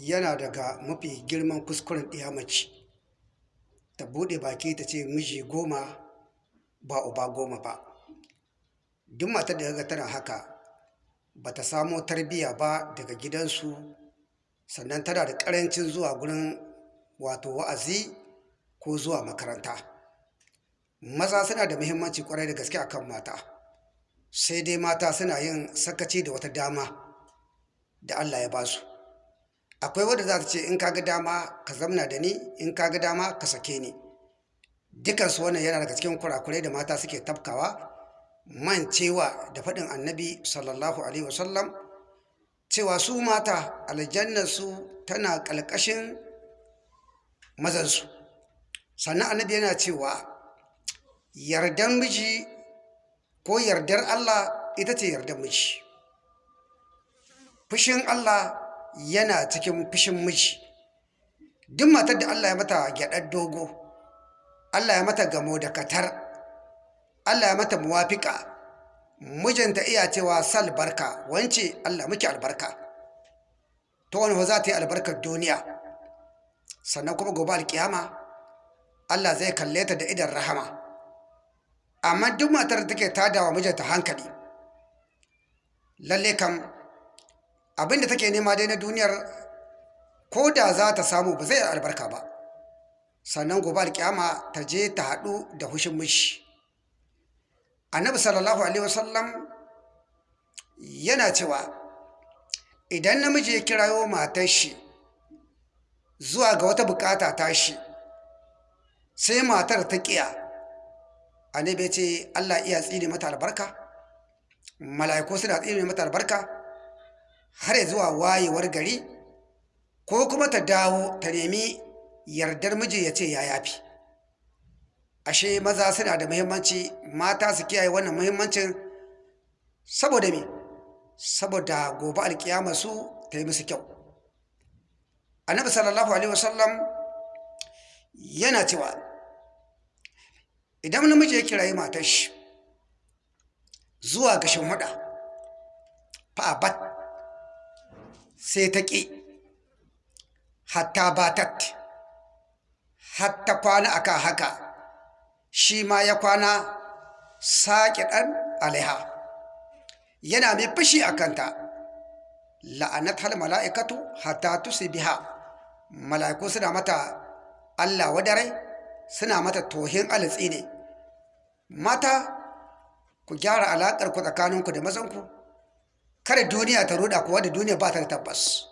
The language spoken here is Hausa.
yana daga mafi girman kuskuren ɗiya mace. Ta buɗe baki ta ce miji goma ba uba goma ba. Duk matar da ga tana haka ba ta samo tarbiyya ba daga gidansu sannan tana da ƙarancin zuwa gurin wato wa'azi ko zuwa makaranta. Maza suna da muhimmanci ƙwarai da gaske akan mata sai dai mata suna yin sakaci da wata dama da Allah ya ba su. Akwai wadda za ta ce in kaga dama ka zamna da ni in kaga dama ka sake ni. Dukansu wannan yana daga cikin kurakurai da mata suke tafkawa. Mancewa da faɗin annabi sallallahu alaihi wasallam cewa su mata aljannarsu tana ƙalƙashin mazansu. Sannan annabi yana cewa yardar miji ko yardar Allah ita ce yardar miji. Fushin Allah yana cikin fushin miji. Duk matar da Allah ya mata gyaɗar dogo Allah ya mata gamo da katar Allah ya mata muwafika mijinta iya cewa sal barka wance Allah muke albarka. To wani za ta yi albarkar duniya sannan kuma gobe alkiyama Allah zai kalle ta da idan rahama. Amma duk matar da take tada wa mijinta hankali lalle kam abin da take nema dai na duniyar ko da za ta samu ba zai albarka ba. Sannan gobe alkiyama ta je ta haɗu da hushin mishi. Annabi sallallahu alaihi wasallam yana cewa idan namiji ya kirayo matar shi zuwa ga wata buƙata ta shi sai matar ta kiya annabi ce Allah iya tsine mata albarka? Mala'iku suna tsine mata albarka? Har zuwa wayewar gari ko kuma ta dawo ta nemi yardar miji ya ce ya yafi. Ashe maza suna da muhimmanci mata su kiyaye wannan muhimmancin saboda me? Saboda gobe alkiyama su ta yi musu kyau. Annabi sallallahu alaihi wasallam yana cewa idan namiji ya kirayi matar shi zuwa ga shimfiɗa fa'abat sai ta ƙi. Hatta batat hatta kwana aka haka shi ma ya kwana saƙi ɗan alaiha. Yana mai fushi a kanta. La'anat hal mala'ikatu hatta tusi biha mala'iku suna mata Allah wadare suna mata tohin alitsi ne. Mata ku gyara alaƙar ku tsakaninku da mazanku. Kada duniya ta ruɗa kuwa da duniya ba ta da tabbas.